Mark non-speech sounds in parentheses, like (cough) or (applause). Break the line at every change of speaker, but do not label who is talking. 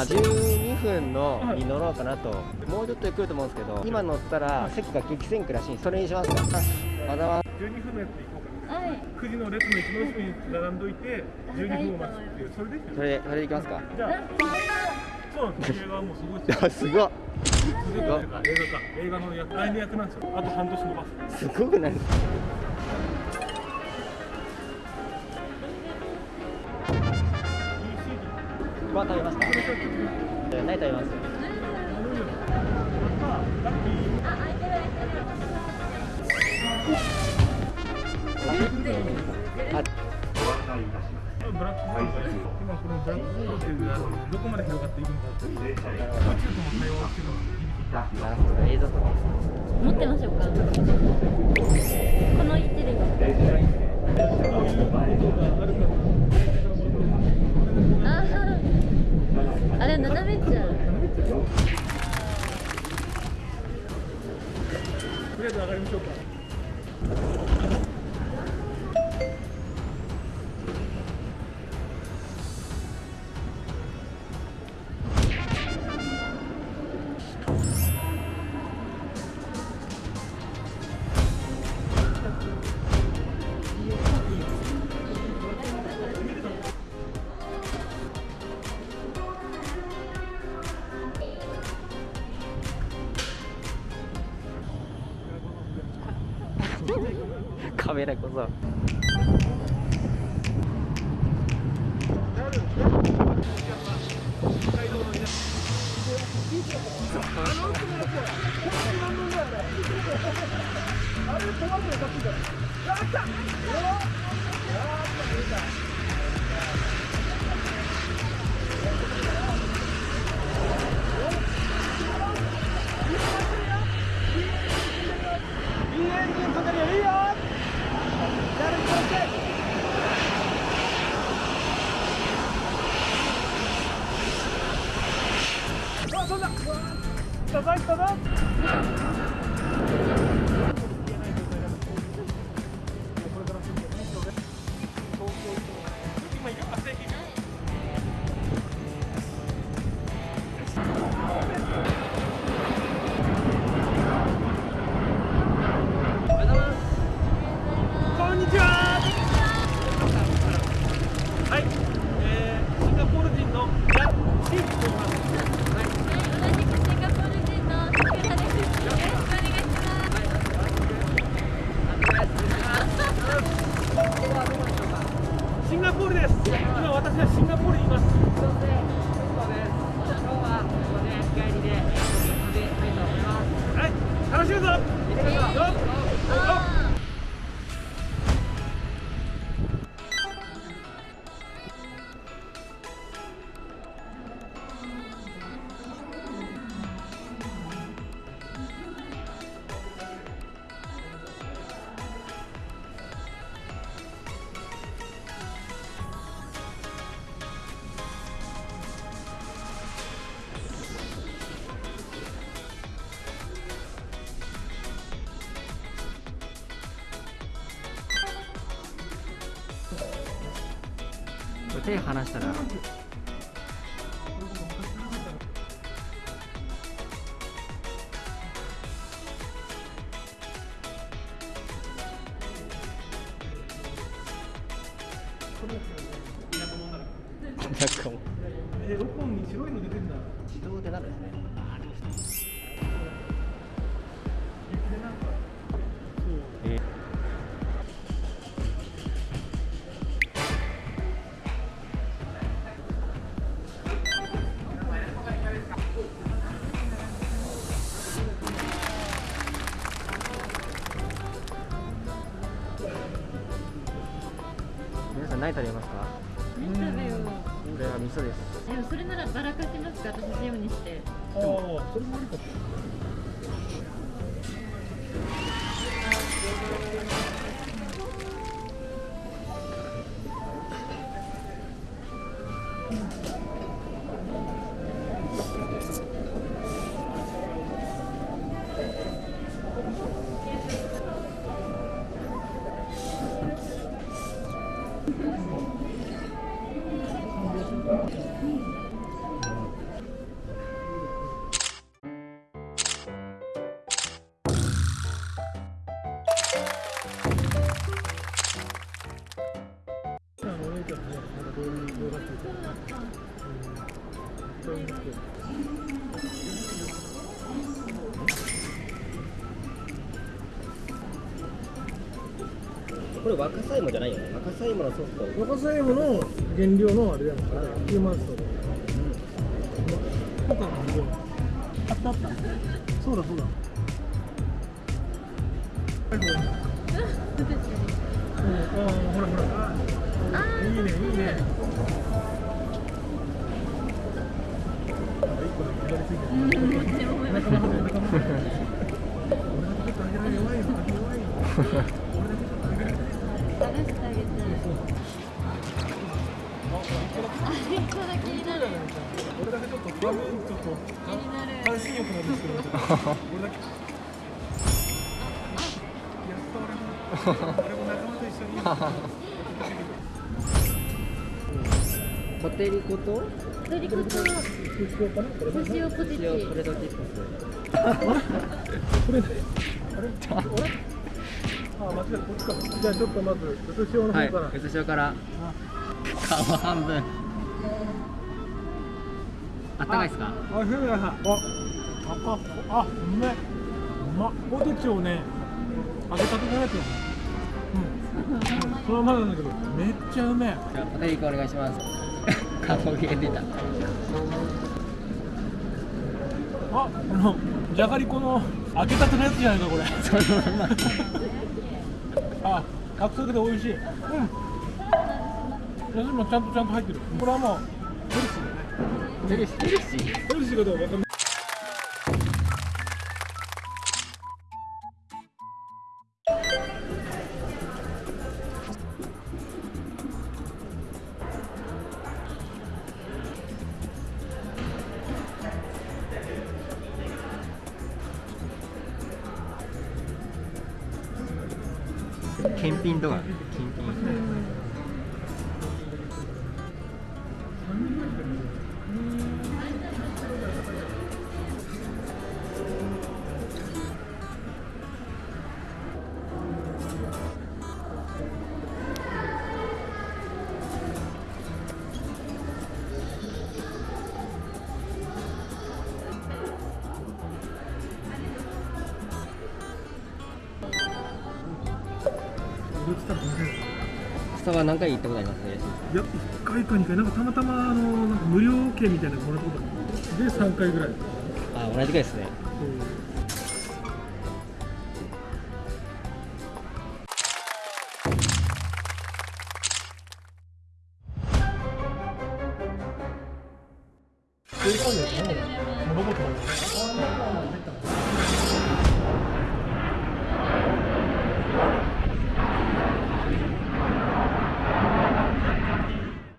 あ12分のに乗ろうかなと、もうちょっとで来ると思うんですけど今乗ったら席が激戦区らしいそれにしますか。あわざわ
12分のやつで行こうかな。
はい。
9時の列の一番後ろに並んどいて12分を待つっていう。それでいい
それでそれでいきますか。
じゃあそうなんです映画はもうすごいですよ。
あすごっ。
映画か。映画の役来年役なんですよ。あと半年伸ばす。
すごくないですか？飯食べますか？
これちょっと
え何食べます
ブラックホールが今このブどこまで広がっていくのかっていう宇宙とも対話してるのが
持ってましょうか
biết cũng rồi. こそ今いはい、
楽
手離したら。
てんだ。
自動でなるんですね。え (laughs) 何食べますか？
何食べよ。う
俺は味噌です。
でもそれならばらかしますか？私塩にして。
ああそれもありかうん 음, 음, 음.
これ若さ芋じゃないよね。若さ芋のソフト。
若さ芋の原料のあれやんか。ヒューマンストーンあったあったそうだそうだはいほらほらほらあーいいねいいねあ一個だけ左ついてるちょっと。
気になる
半身浴なんですけど俺だけやっと俺も俺も仲間と一緒に
ポテリコと
ドリコと
しようかなこれこ
塩ポテチ
塩ポテチップ
れあれあれあ間違えこっちかじゃあちょっとまずうつ塩の
スはい
方から、
うつ塩から顔半分あったかいですか？
あ、そうやさ、あ、あ、あ、うめ。うまっ。ポテチをね、揚げたてじゃないと。うん。そのままなんだけど、めっちゃうめえ。
じゃあポテリコお願いします顔芸出た
あ、あの、じゃがりこの揚げたてのやつじゃないか、これ。
そのまま
あ、サクサクで美味しい。うん。味もちゃんとちゃんと入ってる。これはもう、ヘルシーだね。
ヘルシーヘルシー
ヘルシーかどうかわかんない。
検品とか検品スタバ何回行ったことあります？ね
いや、1回か2回、なんかたまたまあのなんか無料券みたいなのもらったことで、3回ぐらい。
あ同じぐらいですね
正解だよね。ロボッ。